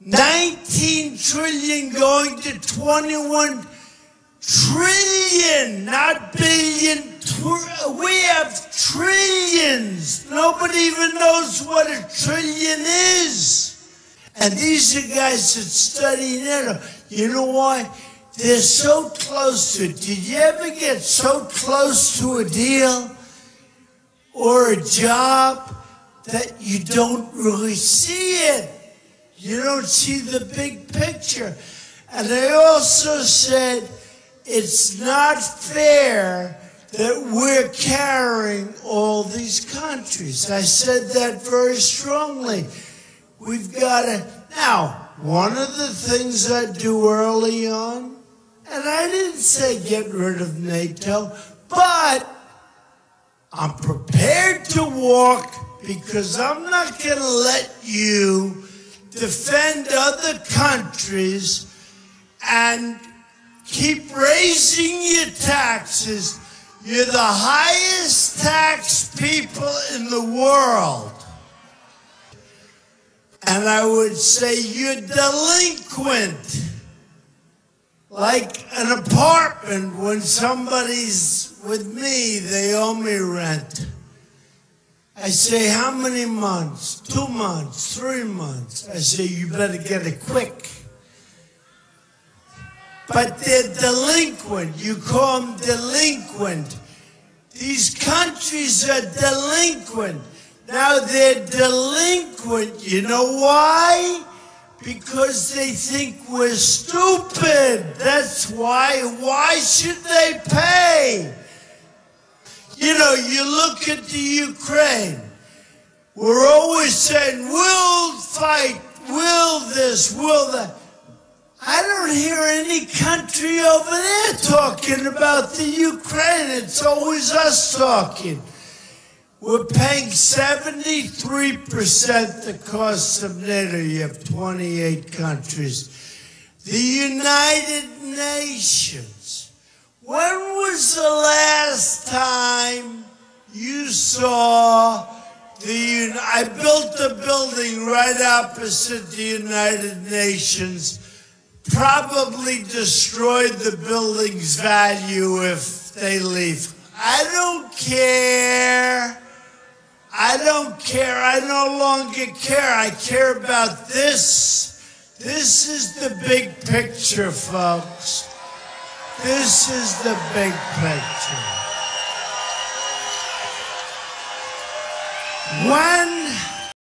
19 trillion going to 21 trillion, not billion. We have trillions. Nobody even knows what a trillion is. And these are guys that study NATO. You know why? They're so close to it. Did you ever get so close to a deal or a job that you don't really see it? You don't see the big picture. And I also said it's not fair that we're carrying all these countries. I said that very strongly. We've got to. Now, one of the things I do early on, and I didn't say get rid of NATO, but I'm prepared to walk because I'm not going to let you defend other countries and keep raising your taxes. You're the highest tax people in the world. And I would say you're delinquent. Like an apartment, when somebody's with me, they owe me rent. I say, how many months? Two months, three months. I say, you better get it quick. But they're delinquent. You call them delinquent. These countries are delinquent. Now they're delinquent. You know why? Because they think we're stupid. That's why. Why should they pay? You know, you look at the Ukraine. We're always saying, we'll fight, will this, will that. I don't hear any country over there talking about the Ukraine. It's always us talking. We're paying 73% the cost of NATO. You have 28 countries. The United Nations. When was the last time saw the I built a building right opposite the United Nations. Probably destroyed the building's value if they leave. I don't care. I don't care. I no longer care. I care about this. This is the big picture, folks. This is the big picture.